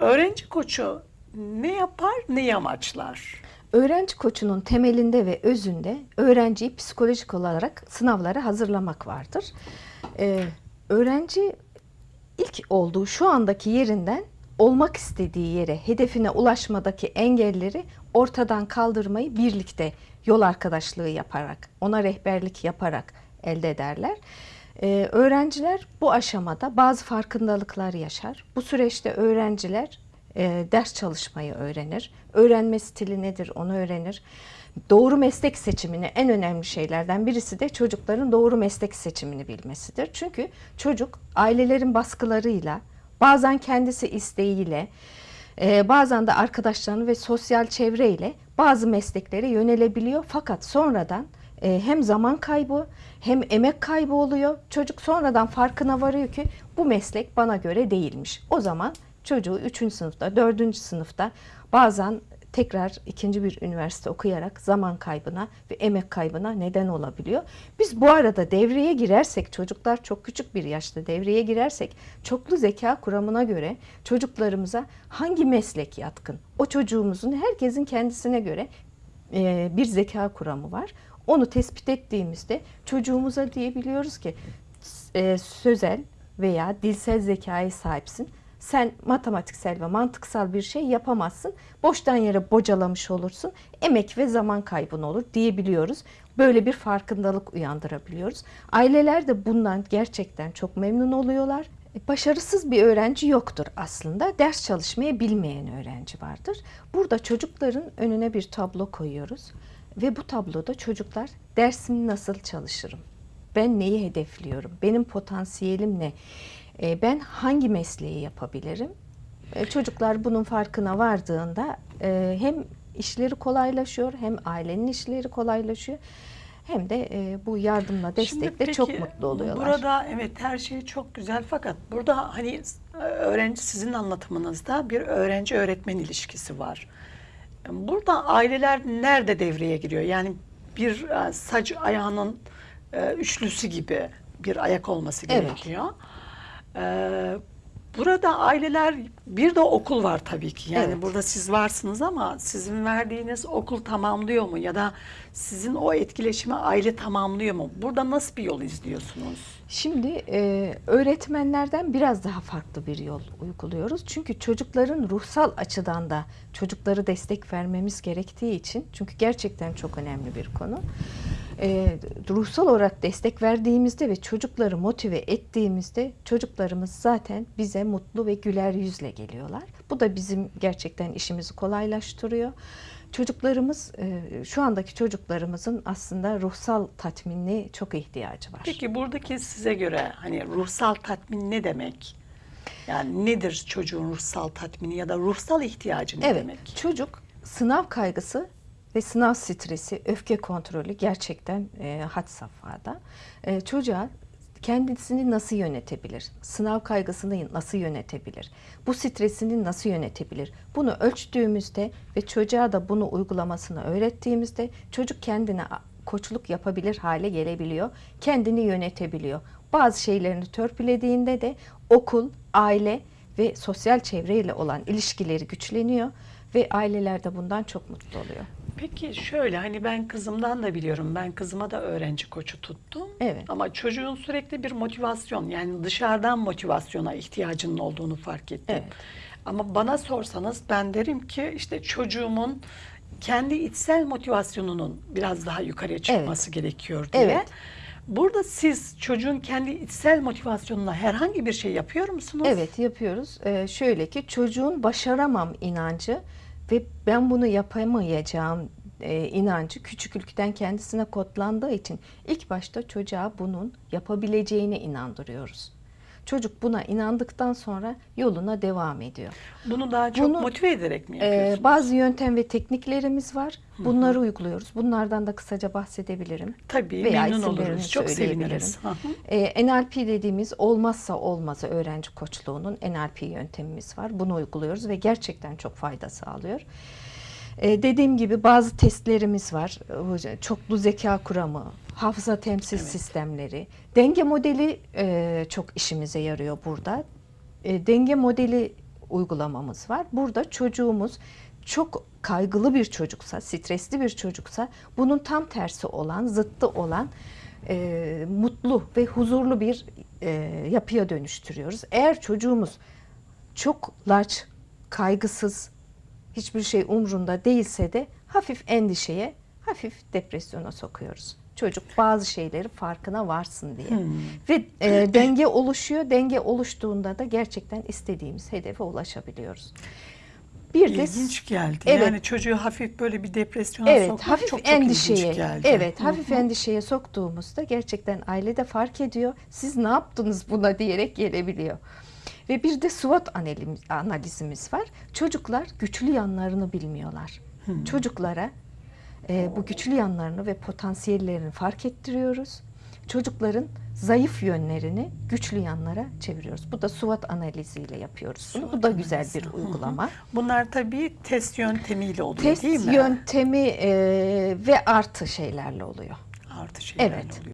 Öğrenci koçu ne yapar, neyi amaçlar? Öğrenci koçunun temelinde ve özünde öğrenciyi psikolojik olarak sınavlara hazırlamak vardır. Ee, öğrenci ilk olduğu şu andaki yerinden olmak istediği yere, hedefine ulaşmadaki engelleri ortadan kaldırmayı birlikte yol arkadaşlığı yaparak, ona rehberlik yaparak elde ederler. Ee, öğrenciler bu aşamada bazı farkındalıklar yaşar. Bu süreçte öğrenciler e, ders çalışmayı öğrenir. Öğrenme stili nedir onu öğrenir. Doğru meslek seçimini en önemli şeylerden birisi de çocukların doğru meslek seçimini bilmesidir. Çünkü çocuk ailelerin baskılarıyla, bazen kendisi isteğiyle, e, bazen de arkadaşlarını ve sosyal çevreyle bazı mesleklere yönelebiliyor. Fakat sonradan hem zaman kaybı hem emek kaybı oluyor. Çocuk sonradan farkına varıyor ki bu meslek bana göre değilmiş. O zaman çocuğu 3. sınıfta, 4. sınıfta bazen tekrar ikinci bir üniversite okuyarak zaman kaybına ve emek kaybına neden olabiliyor. Biz bu arada devreye girersek, çocuklar çok küçük bir yaşta devreye girersek, çoklu zeka kuramına göre çocuklarımıza hangi meslek yatkın? O çocuğumuzun herkesin kendisine göre e, bir zeka kuramı var. Onu tespit ettiğimizde çocuğumuza diyebiliyoruz ki e, sözel veya dilsel zekaya sahipsin. Sen matematiksel ve mantıksal bir şey yapamazsın. Boştan yere bocalamış olursun. Emek ve zaman kaybın olur diyebiliyoruz. Böyle bir farkındalık uyandırabiliyoruz. Aileler de bundan gerçekten çok memnun oluyorlar. E, Başarısız bir öğrenci yoktur aslında. Ders çalışmayı bilmeyen öğrenci vardır. Burada çocukların önüne bir tablo koyuyoruz. Ve bu tabloda çocuklar dersimi nasıl çalışırım? Ben neyi hedefliyorum? Benim potansiyelim ne? E, ben hangi mesleği yapabilirim? E, çocuklar bunun farkına vardığında hem işleri kolaylaşıyor hem ailenin işleri kolaylaşıyor. Hem de e, bu yardımla, destekle peki, çok mutlu oluyorlar. Burada evet her şey çok güzel fakat burada hani öğrenci sizin anlatımınızda bir öğrenci öğretmen ilişkisi var. Burada aileler nerede devreye giriyor? Yani bir e, saç ayağının e, üçlüsü gibi bir ayak olması Evet. gerekiyor. Ee, Burada aileler bir de okul var tabii ki. Yani Evet. burada siz varsınız ama sizin verdiğiniz okul tamamlıyor mu ya da sizin o etkileşimi aile tamamlıyor mu? Burada nasıl bir yol izliyorsunuz? Şimdi e, öğretmenlerden biraz daha farklı bir yol uyguluyoruz. Çünkü çocukların ruhsal açıdan da çocukları destek vermemiz gerektiği için çünkü gerçekten çok önemli bir konu. E, ruhsal olarak destek verdiğimizde ve çocukları motive ettiğimizde çocuklarımız zaten bize mutlu ve güler yüzle geliyorlar. Bu da bizim gerçekten işimizi kolaylaştırıyor. Çocuklarımız, e, şu andaki çocuklarımızın aslında ruhsal tatminli çok ihtiyacı var. Peki buradaki size göre hani ruhsal tatmin ne demek? Yani nedir çocuğun ruhsal tatmini ya da ruhsal ihtiyacı ne Evet, demek? çocuk sınav kaygısı ve sınav stresi, öfke kontrolü gerçekten e, had safhada. E, çocuğa kendisini nasıl yönetebilir? Sınav kaygısını nasıl yönetebilir? Bu stresini nasıl yönetebilir? Bunu ölçtüğümüzde ve çocuğa da bunu uygulamasını öğrettiğimizde çocuk kendine koçluk yapabilir hale gelebiliyor. Kendini yönetebiliyor. Bazı şeylerini törpülediğinde de okul, aile ve sosyal çevreyle olan ilişkileri güçleniyor ve aileler de bundan çok mutlu oluyor. Peki şöyle hani ben kızımdan da biliyorum. Ben kızıma da öğrenci koçu tuttum. Evet. Ama çocuğun sürekli bir motivasyon yani dışarıdan motivasyona ihtiyacının olduğunu fark ettim. Evet. Ama bana sorsanız ben derim ki işte çocuğumun kendi içsel motivasyonunun biraz daha yukarıya çıkması gerekiyor diye. Evet. Burada siz çocuğun kendi içsel motivasyonuna herhangi bir şey yapıyor musunuz? Evet yapıyoruz. Ee, şöyle ki çocuğun başaramam inancı ve ben bunu yapamayacağım e, inancı küçüklükten kendisine kodlandığı için ilk başta çocuğa bunun yapabileceğine inandırıyoruz. Çocuk buna inandıktan sonra yoluna devam ediyor. Bunu daha çok Bunu, motive ederek mi Ee, yapıyorsunuz? bazı yöntem ve tekniklerimiz var. Bunları uyguluyoruz. Bunlardan da kısaca bahsedebilirim. Tabii veya memnun oluruz. Çok seviniriz. Ee, NLP dediğimiz olmazsa olmazı öğrenci koçluğunun NLP yöntemimiz var. Bunu uyguluyoruz ve gerçekten çok fayda sağlıyor. Ee, dediğim gibi bazı testlerimiz var. Çoklu zeka kuramı, hafıza temsil Evet. sistemleri, denge modeli e, çok işimize yarıyor burada. E, denge modeli uygulamamız var. Burada çocuğumuz çok kaygılı bir çocuksa, stresli bir çocuksa bunun tam tersi olan, zıttı olan e, mutlu ve huzurlu bir e, yapıya dönüştürüyoruz. Eğer çocuğumuz çok laç, kaygısız, hiçbir şey umrunda değilse de hafif endişeye, hafif depresyona sokuyoruz. Çocuk bazı şeyleri farkına varsın diye. Ve e, denge oluşuyor. Denge oluştuğunda da gerçekten istediğimiz hedefe ulaşabiliyoruz. Bir de İlginç geldi. Evet. Yani çocuğu hafif böyle bir depresyona Evet, sokmak hafif çok çok endişeye. ilginç geldi. Evet, Hı hafif hı. endişeye soktuğumuzda gerçekten aile de fark ediyor. Siz ne yaptınız buna diyerek gelebiliyor. Ve bir de SWOT analiz- analizimiz var. Çocuklar güçlü yanlarını bilmiyorlar. Çocuklara e, bu güçlü yanlarını ve potansiyellerini fark ettiriyoruz. Çocukların zayıf yönlerini güçlü yanlara çeviriyoruz. Bu da SWOT analiziyle yapıyoruz bunu. Bu SWOT da güzel analizi. bir Hı hı. uygulama. Bunlar tabii test yöntemiyle oluyor Test değil mi? yöntemi e, ve artı şeylerle oluyor. Artı şeylerle Evet. oluyor.